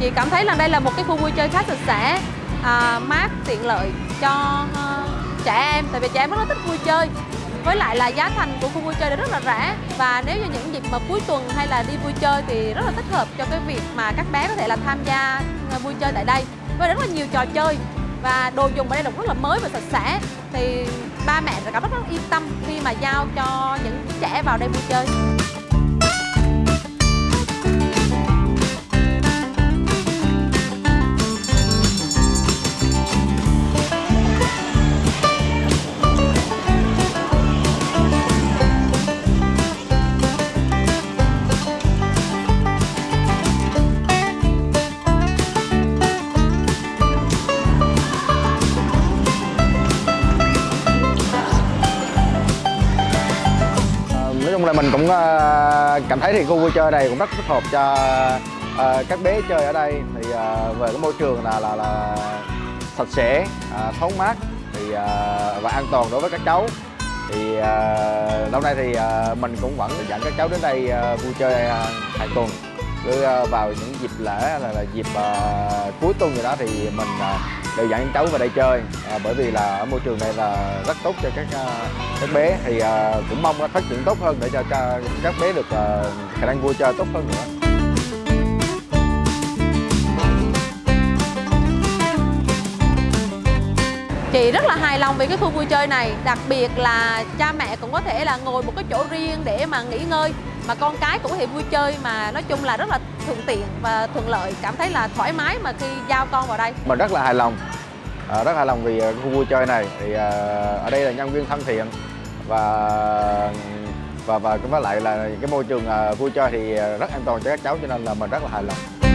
chị cảm thấy là đây là một cái khu vui chơi khá sạch sẽ à, mát tiện lợi cho uh, trẻ em tại vì trẻ em rất là thích vui chơi. Với lại là giá thành của khu vui chơi rất là rẻ và nếu như những dịp mà cuối tuần hay là đi vui chơi thì rất là thích hợp cho cái việc mà các bé có thể là tham gia ờ, vui chơi tại đây với rất là nhiều trò chơi và đồ dùng ở đây là rất là mới và sạch sẽ. Thì ba mẹ sẽ cảm rất, rất yên tâm khi mà giao cho những trẻ vào đây vui chơi. Là mình cũng ờ, cảm thấy thì khu vui chơi này cũng rất thích hợp cho ờ, các bé chơi ở đây. Thì ờ, về cái môi trường là là là sạch sẽ thoáng mát thì và an toàn đối với các cháu. Thì lâu nay thì mình cũng vẫn dẫn các cháu đến đây vui chơi hàng tuần. Cứ vào những dịp lễ là, là dịp cuối tuần gì đó thì mình đều dẫn cháu vào đây chơi. À, bởi vì là ở môi trường này là rất tốt cho các à, các bé. Thì à, cũng mong phát triển tốt hơn để cho, cho các bé được à, khả năng vui chơi tốt hơn nữa. Chị rất là hài lòng về cái khu vui chơi này. Đặc biệt là cha mẹ cũng có thể là ngồi một cái chỗ riêng để mà nghỉ ngơi. Mà con cái cũng có thể vui chơi mà nói chung là rất là thuận tiện và thuận lợi. Cảm thấy là thoải mái mà khi giao con vào đây. Mình rất là hài lòng. À, Rất hài lòng vì à, khu vui chơi này. Thì à, Ở đây là nhân viên thân thiện Và và và với lại là cái môi trường à, vui chơi thì à, rất an toàn cho các cháu cho nên là mình rất là hài lòng.